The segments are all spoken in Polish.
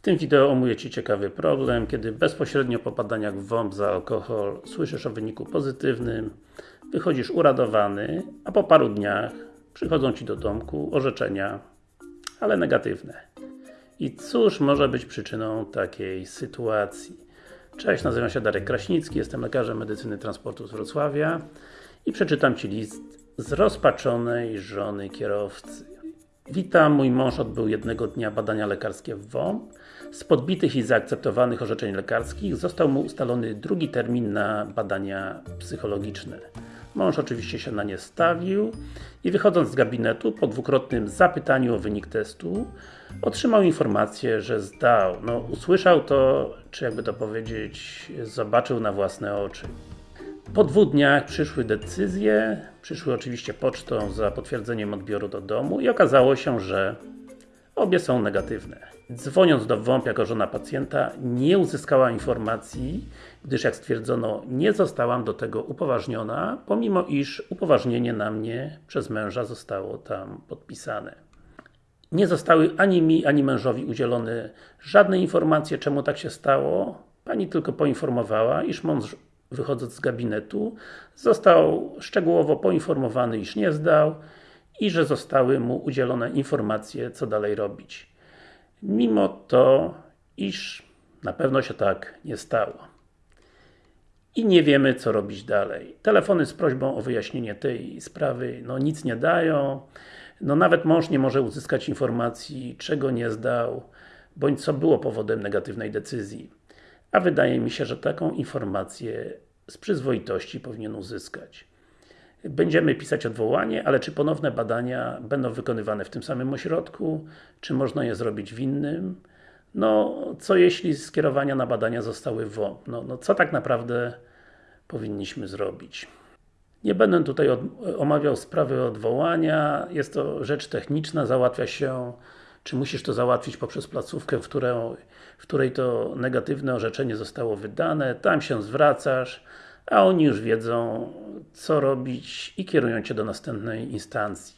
W tym wideo omówię Ci ciekawy problem, kiedy bezpośrednio po badaniach WOMP za alkohol słyszysz o wyniku pozytywnym, wychodzisz uradowany, a po paru dniach przychodzą Ci do domku orzeczenia, ale negatywne. I cóż może być przyczyną takiej sytuacji? Cześć, nazywam się Darek Kraśnicki, jestem lekarzem medycyny transportu z Wrocławia i przeczytam Ci list zrozpaczonej żony kierowcy. Witam, mój mąż odbył jednego dnia badania lekarskie w WOMP. Z podbitych i zaakceptowanych orzeczeń lekarskich został mu ustalony drugi termin na badania psychologiczne. Mąż oczywiście się na nie stawił i wychodząc z gabinetu po dwukrotnym zapytaniu o wynik testu otrzymał informację, że zdał. No, usłyszał to, czy jakby to powiedzieć, zobaczył na własne oczy. Po dwóch dniach przyszły decyzje, przyszły oczywiście pocztą za potwierdzeniem odbioru do domu i okazało się, że obie są negatywne. Dzwoniąc do WOMP jako żona pacjenta, nie uzyskała informacji, gdyż jak stwierdzono, nie zostałam do tego upoważniona, pomimo iż upoważnienie na mnie przez męża zostało tam podpisane. Nie zostały ani mi, ani mężowi udzielone żadne informacje, czemu tak się stało. Pani tylko poinformowała, iż mąż wychodząc z gabinetu, został szczegółowo poinformowany, iż nie zdał i że zostały mu udzielone informacje, co dalej robić. Mimo to, iż na pewno się tak nie stało. I nie wiemy, co robić dalej. Telefony z prośbą o wyjaśnienie tej sprawy, no nic nie dają. No nawet mąż nie może uzyskać informacji, czego nie zdał, bądź co było powodem negatywnej decyzji. A wydaje mi się, że taką informację z przyzwoitości powinien uzyskać. Będziemy pisać odwołanie, ale czy ponowne badania będą wykonywane w tym samym ośrodku? Czy można je zrobić w innym? No, co jeśli skierowania na badania zostały w? No, no co tak naprawdę powinniśmy zrobić? Nie będę tutaj omawiał sprawy odwołania, jest to rzecz techniczna, załatwia się czy musisz to załatwić poprzez placówkę, w, w której to negatywne orzeczenie zostało wydane, tam się zwracasz, a oni już wiedzą, co robić i kierują Cię do następnej instancji.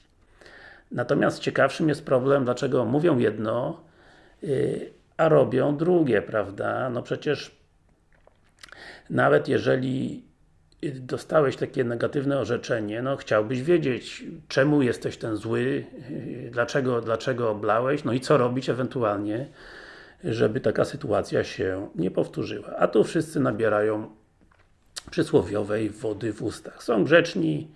Natomiast ciekawszym jest problem, dlaczego mówią jedno, yy, a robią drugie, prawda? No przecież nawet jeżeli dostałeś takie negatywne orzeczenie, no chciałbyś wiedzieć, czemu jesteś ten zły, dlaczego, dlaczego oblałeś, no i co robić ewentualnie, żeby taka sytuacja się nie powtórzyła. A tu wszyscy nabierają przysłowiowej wody w ustach. Są grzeczni,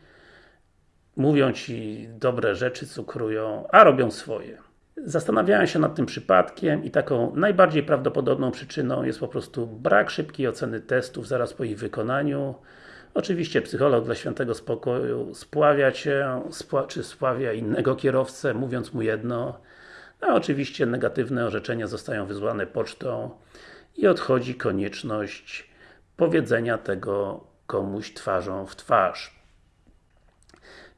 mówią Ci dobre rzeczy, cukrują, a robią swoje. Zastanawiałem się nad tym przypadkiem i taką najbardziej prawdopodobną przyczyną jest po prostu brak szybkiej oceny testów zaraz po ich wykonaniu. Oczywiście psycholog dla świętego spokoju spławia Cię, spła czy spławia innego kierowcę, mówiąc mu jedno, a oczywiście negatywne orzeczenia zostają wysłane pocztą i odchodzi konieczność powiedzenia tego komuś twarzą w twarz.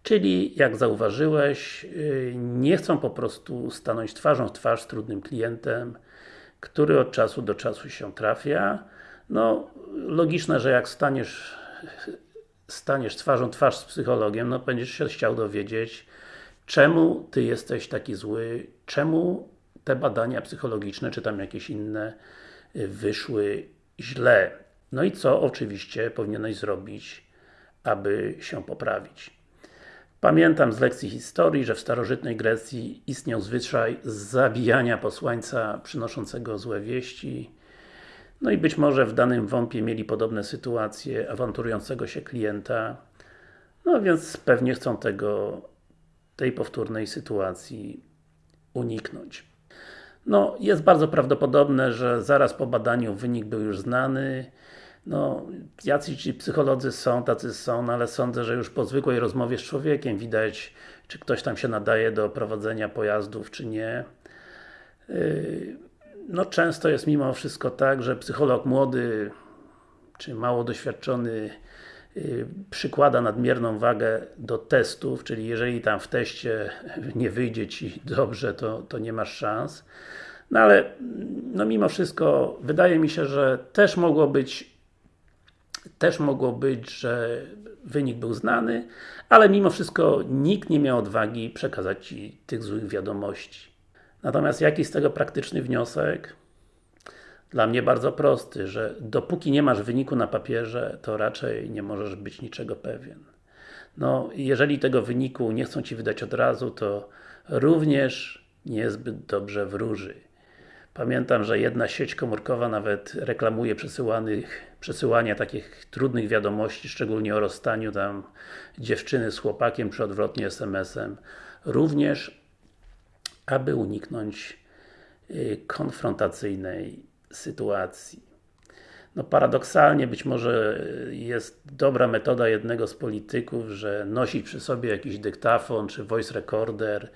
Czyli, jak zauważyłeś, y, nie chcą po prostu stanąć twarzą w twarz z trudnym klientem, który od czasu do czasu się trafia. No, logiczne, że jak staniesz staniesz twarzą twarz z psychologiem, no będziesz się chciał dowiedzieć, czemu Ty jesteś taki zły, czemu te badania psychologiczne, czy tam jakieś inne y, wyszły źle. No i co oczywiście powinieneś zrobić, aby się poprawić. Pamiętam z lekcji historii, że w starożytnej Grecji istniał zwyczaj zabijania posłańca przynoszącego złe wieści. No i być może w danym wąpie mieli podobne sytuacje awanturującego się klienta. No więc pewnie chcą tego, tej powtórnej sytuacji uniknąć. No, jest bardzo prawdopodobne, że zaraz po badaniu wynik był już znany, no, jacyś ci psycholodzy są, tacy są, no ale sądzę, że już po zwykłej rozmowie z człowiekiem widać, czy ktoś tam się nadaje do prowadzenia pojazdów, czy nie. Yy, no często jest mimo wszystko tak, że psycholog młody, czy mało doświadczony yy, przykłada nadmierną wagę do testów, czyli jeżeli tam w teście nie wyjdzie Ci dobrze, to, to nie masz szans. No ale, no mimo wszystko, wydaje mi się, że też mogło być też mogło być, że wynik był znany, ale mimo wszystko nikt nie miał odwagi przekazać Ci tych złych wiadomości. Natomiast jaki z tego praktyczny wniosek? dla mnie bardzo prosty, że dopóki nie masz wyniku na papierze, to raczej nie możesz być niczego pewien. No, jeżeli tego wyniku nie chcą Ci wydać od razu, to również niezbyt dobrze wróży. Pamiętam, że jedna sieć komórkowa nawet reklamuje przesyłanych, przesyłanie takich trudnych wiadomości, szczególnie o rozstaniu tam dziewczyny z chłopakiem, czy odwrotnie SMS-em. Również, aby uniknąć y, konfrontacyjnej sytuacji. No paradoksalnie być może jest dobra metoda jednego z polityków, że nosić przy sobie jakiś dyktafon czy voice recorder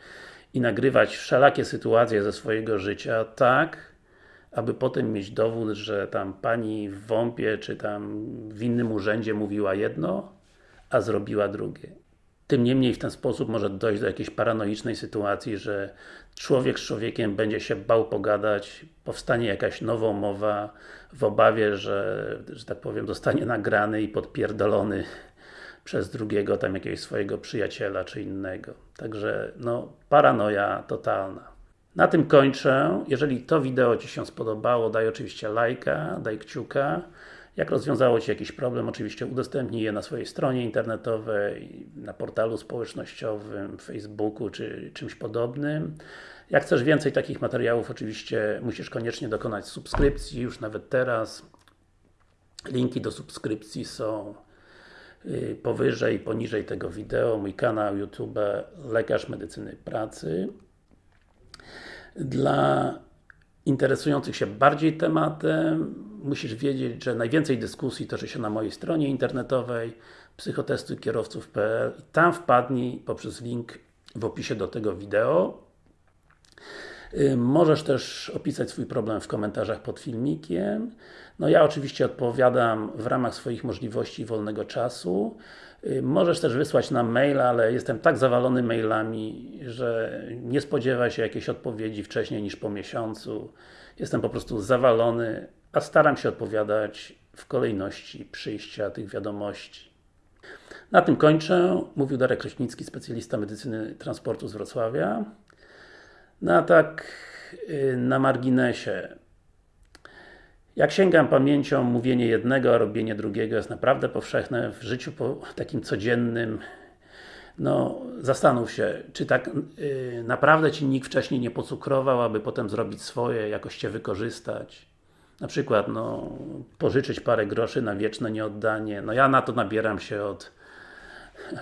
i nagrywać wszelakie sytuacje ze swojego życia tak, aby potem mieć dowód, że tam pani w WOMP-ie czy tam w innym urzędzie mówiła jedno, a zrobiła drugie. Tym niemniej w ten sposób może dojść do jakiejś paranoicznej sytuacji, że człowiek z człowiekiem będzie się bał pogadać, powstanie jakaś nowa mowa w obawie, że, że tak powiem, zostanie nagrany i podpierdolony przez drugiego, tam jakiegoś swojego przyjaciela czy innego. Także, no, paranoja totalna. Na tym kończę. Jeżeli to wideo Ci się spodobało, daj oczywiście lajka, daj kciuka. Jak rozwiązało Ci jakiś problem, oczywiście udostępnij je na swojej stronie internetowej, na portalu społecznościowym, Facebooku czy czymś podobnym. Jak chcesz więcej takich materiałów, oczywiście musisz koniecznie dokonać subskrypcji, już nawet teraz. Linki do subskrypcji są powyżej i poniżej tego wideo. Mój kanał YouTube Lekarz Medycyny Pracy. Dla interesujących się bardziej tematem, musisz wiedzieć, że najwięcej dyskusji toczy się na mojej stronie internetowej psychotestykierowców.pl i tam wpadnij poprzez link w opisie do tego wideo. Y, możesz też opisać swój problem w komentarzach pod filmikiem. No ja oczywiście odpowiadam w ramach swoich możliwości wolnego czasu. Y, możesz też wysłać nam maila, ale jestem tak zawalony mailami, że nie spodziewaj się jakiejś odpowiedzi wcześniej niż po miesiącu. Jestem po prostu zawalony, a staram się odpowiadać w kolejności przyjścia tych wiadomości. Na tym kończę. Mówił Darek Kraśnicki, specjalista medycyny transportu z Wrocławia. No tak y, na marginesie. Jak sięgam pamięcią, mówienie jednego, a robienie drugiego jest naprawdę powszechne w życiu takim codziennym. No, zastanów się, czy tak yy, naprawdę Ci nikt wcześniej nie pocukrował, aby potem zrobić swoje, jakoś Cię wykorzystać. Na przykład, no, pożyczyć parę groszy na wieczne nieoddanie. No ja na to nabieram się od,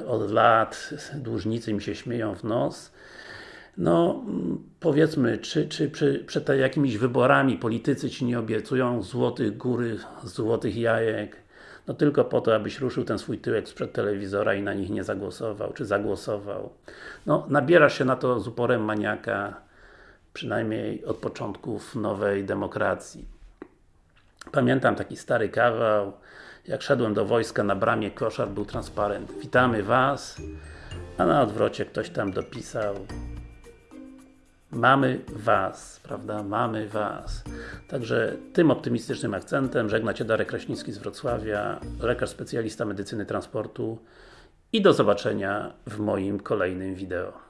od lat, dłużnicy mi się śmieją w nos. No, powiedzmy, czy, czy, czy przed jakimiś wyborami politycy Ci nie obiecują złotych góry, złotych jajek, no tylko po to, abyś ruszył ten swój tyłek sprzed telewizora i na nich nie zagłosował, czy zagłosował. No, nabierasz się na to z uporem maniaka, przynajmniej od początków nowej demokracji. Pamiętam taki stary kawał, jak szedłem do wojska, na bramie koszar był transparent. Witamy Was, a na odwrocie ktoś tam dopisał Mamy Was, prawda? Mamy Was. Także tym optymistycznym akcentem żegna Cię Darek Kraśnicki z Wrocławia, lekarz specjalista medycyny transportu i do zobaczenia w moim kolejnym wideo.